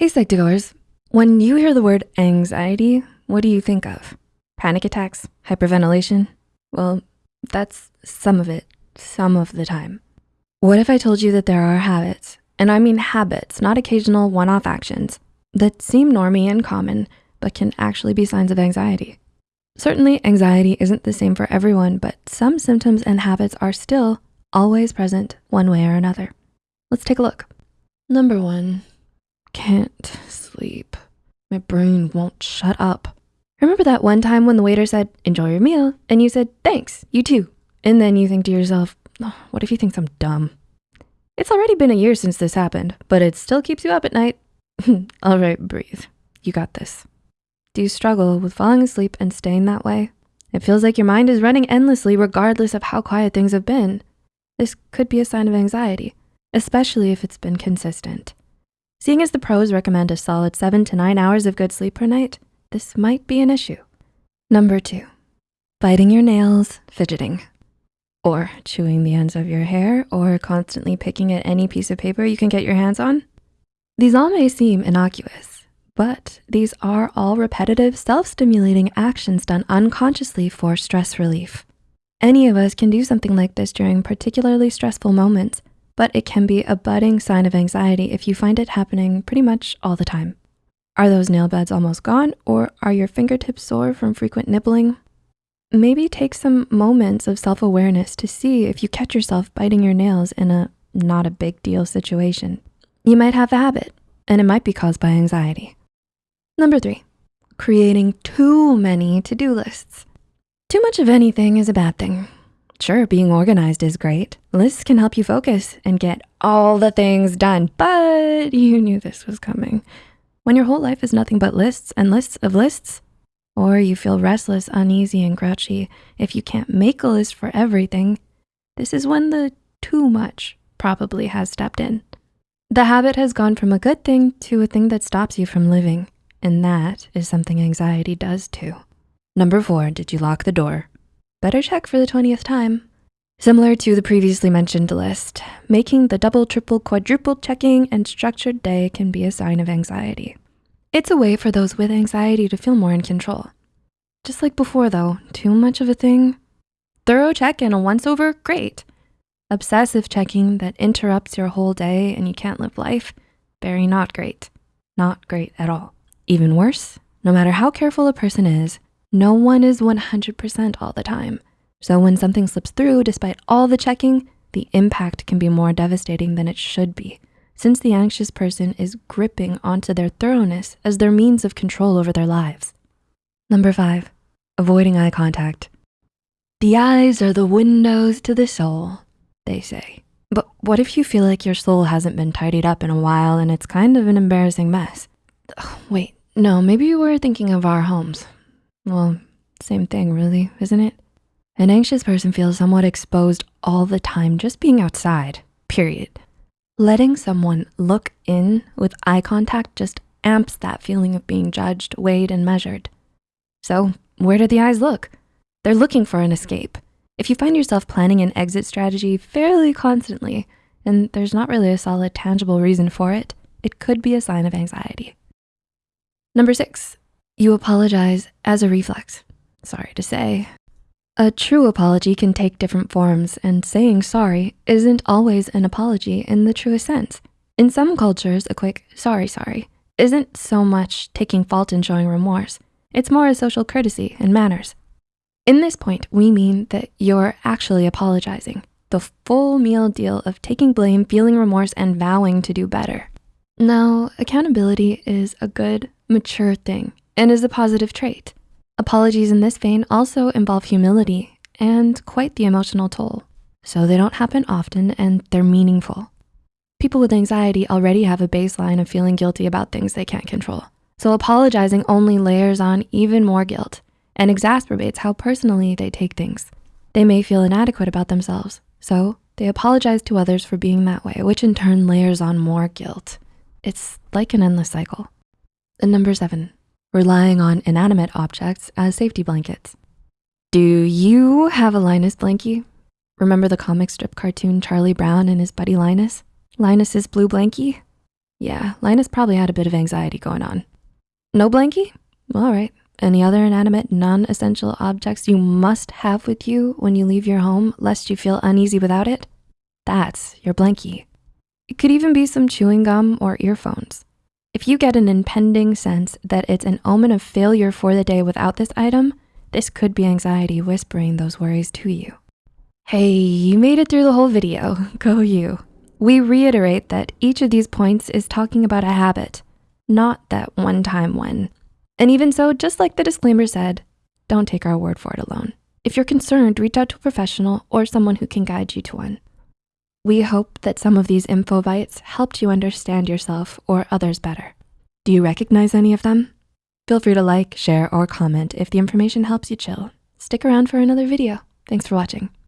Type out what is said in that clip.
Hey Psych2Goers, when you hear the word anxiety, what do you think of? Panic attacks, hyperventilation? Well, that's some of it, some of the time. What if I told you that there are habits, and I mean habits, not occasional one-off actions, that seem normy and common, but can actually be signs of anxiety? Certainly anxiety isn't the same for everyone, but some symptoms and habits are still always present one way or another. Let's take a look. Number one, can't sleep. My brain won't shut up. Remember that one time when the waiter said, enjoy your meal, and you said, thanks, you too. And then you think to yourself, oh, what if he thinks I'm dumb? It's already been a year since this happened, but it still keeps you up at night. All right, breathe. You got this. Do you struggle with falling asleep and staying that way? It feels like your mind is running endlessly regardless of how quiet things have been. This could be a sign of anxiety, especially if it's been consistent. Seeing as the pros recommend a solid seven to nine hours of good sleep per night, this might be an issue. Number two, biting your nails, fidgeting, or chewing the ends of your hair, or constantly picking at any piece of paper you can get your hands on. These all may seem innocuous, but these are all repetitive, self-stimulating actions done unconsciously for stress relief. Any of us can do something like this during particularly stressful moments, but it can be a budding sign of anxiety if you find it happening pretty much all the time. Are those nail beds almost gone or are your fingertips sore from frequent nibbling? Maybe take some moments of self-awareness to see if you catch yourself biting your nails in a not a big deal situation. You might have a habit and it might be caused by anxiety. Number three, creating too many to-do lists. Too much of anything is a bad thing. Sure, being organized is great. Lists can help you focus and get all the things done, but you knew this was coming. When your whole life is nothing but lists and lists of lists, or you feel restless, uneasy, and grouchy if you can't make a list for everything, this is when the too much probably has stepped in. The habit has gone from a good thing to a thing that stops you from living, and that is something anxiety does too. Number four, did you lock the door? Better check for the 20th time. Similar to the previously mentioned list, making the double, triple, quadruple checking and structured day can be a sign of anxiety. It's a way for those with anxiety to feel more in control. Just like before though, too much of a thing, thorough check and a once over, great. Obsessive checking that interrupts your whole day and you can't live life, very not great. Not great at all. Even worse, no matter how careful a person is, no one is 100% all the time. So when something slips through, despite all the checking, the impact can be more devastating than it should be, since the anxious person is gripping onto their thoroughness as their means of control over their lives. Number five, avoiding eye contact. The eyes are the windows to the soul, they say. But what if you feel like your soul hasn't been tidied up in a while and it's kind of an embarrassing mess? wait, no, maybe you were thinking of our homes. Well, same thing really, isn't it? An anxious person feels somewhat exposed all the time just being outside, period. Letting someone look in with eye contact just amps that feeling of being judged, weighed, and measured. So where do the eyes look? They're looking for an escape. If you find yourself planning an exit strategy fairly constantly, and there's not really a solid tangible reason for it, it could be a sign of anxiety. Number six, you apologize as a reflex. Sorry to say. A true apology can take different forms and saying sorry isn't always an apology in the truest sense. In some cultures, a quick sorry, sorry isn't so much taking fault and showing remorse. It's more a social courtesy and manners. In this point, we mean that you're actually apologizing, the full meal deal of taking blame, feeling remorse, and vowing to do better. Now, accountability is a good, mature thing and is a positive trait. Apologies in this vein also involve humility and quite the emotional toll. So they don't happen often and they're meaningful. People with anxiety already have a baseline of feeling guilty about things they can't control. So apologizing only layers on even more guilt and exacerbates how personally they take things. They may feel inadequate about themselves, so they apologize to others for being that way, which in turn layers on more guilt. It's like an endless cycle. And number seven, relying on inanimate objects as safety blankets. Do you have a Linus blankie? Remember the comic strip cartoon Charlie Brown and his buddy Linus? Linus's blue blankie? Yeah, Linus probably had a bit of anxiety going on. No blankie? All right. Any other inanimate, non-essential objects you must have with you when you leave your home lest you feel uneasy without it? That's your blankie. It could even be some chewing gum or earphones. If you get an impending sense that it's an omen of failure for the day without this item, this could be anxiety whispering those worries to you. Hey, you made it through the whole video, go you. We reiterate that each of these points is talking about a habit, not that one time when. And even so, just like the disclaimer said, don't take our word for it alone. If you're concerned, reach out to a professional or someone who can guide you to one. We hope that some of these info bites helped you understand yourself or others better. Do you recognize any of them? Feel free to like, share, or comment if the information helps you chill. Stick around for another video. Thanks for watching.